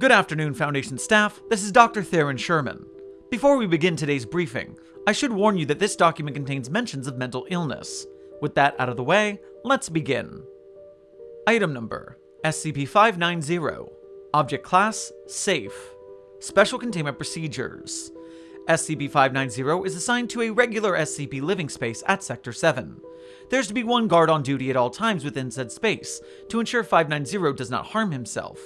Good afternoon, Foundation staff. This is Dr. Theron Sherman. Before we begin today's briefing, I should warn you that this document contains mentions of mental illness. With that out of the way, let's begin. Item number SCP-590 Object Class Safe Special Containment Procedures SCP-590 is assigned to a regular SCP living space at Sector 7. There's to be one guard on duty at all times within said space, to ensure 590 does not harm himself.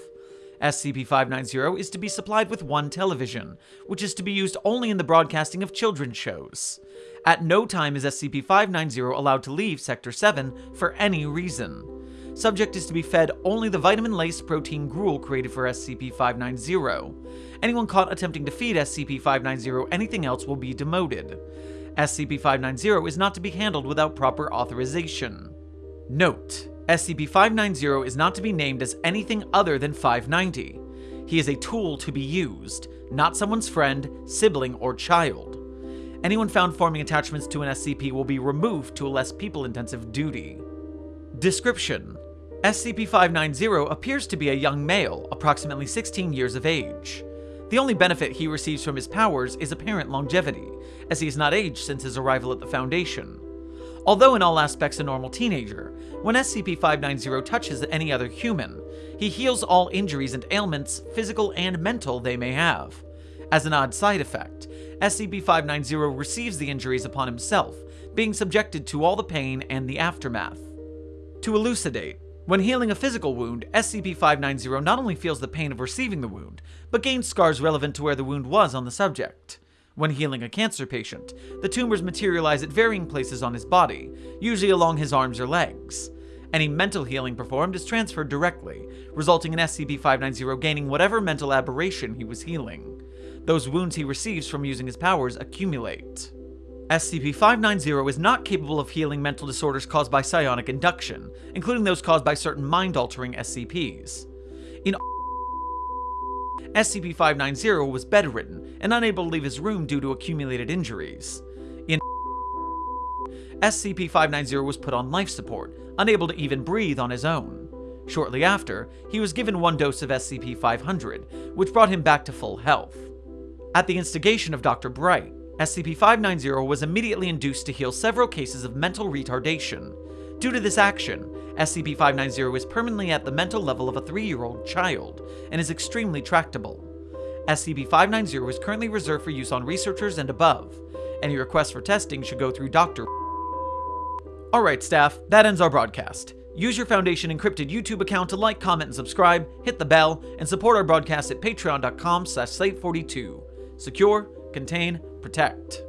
SCP-590 is to be supplied with one television, which is to be used only in the broadcasting of children's shows. At no time is SCP-590 allowed to leave Sector 7 for any reason. Subject is to be fed only the vitamin-laced protein gruel created for SCP-590. Anyone caught attempting to feed SCP-590 anything else will be demoted. SCP-590 is not to be handled without proper authorization. Note: SCP-590 is not to be named as anything other than 590. He is a tool to be used, not someone's friend, sibling, or child. Anyone found forming attachments to an SCP will be removed to a less people-intensive duty. Description: SCP-590 appears to be a young male, approximately 16 years of age. The only benefit he receives from his powers is apparent longevity, as he has not aged since his arrival at the Foundation. Although in all aspects a normal teenager, when SCP-590 touches any other human, he heals all injuries and ailments, physical and mental, they may have. As an odd side effect, SCP-590 receives the injuries upon himself, being subjected to all the pain and the aftermath. To elucidate, when healing a physical wound, SCP-590 not only feels the pain of receiving the wound, but gains scars relevant to where the wound was on the subject. When healing a cancer patient, the tumors materialize at varying places on his body, usually along his arms or legs. Any mental healing performed is transferred directly, resulting in SCP-590 gaining whatever mental aberration he was healing. Those wounds he receives from using his powers accumulate. SCP-590 is not capable of healing mental disorders caused by psionic induction, including those caused by certain mind-altering SCPs. In SCP-590 was bedridden and unable to leave his room due to accumulated injuries. In SCP-590 was put on life support, unable to even breathe on his own. Shortly after, he was given one dose of SCP-500, which brought him back to full health. At the instigation of Dr. Bright, SCP-590 was immediately induced to heal several cases of mental retardation. Due to this action, SCP-590 is permanently at the mental level of a 3-year-old child, and is extremely tractable. SCP-590 is currently reserved for use on researchers and above. Any requests for testing should go through Dr. Alright staff, that ends our broadcast. Use your Foundation encrypted YouTube account to like, comment, and subscribe, hit the bell, and support our broadcast at patreon.com slash slate42. Secure, contain, protect.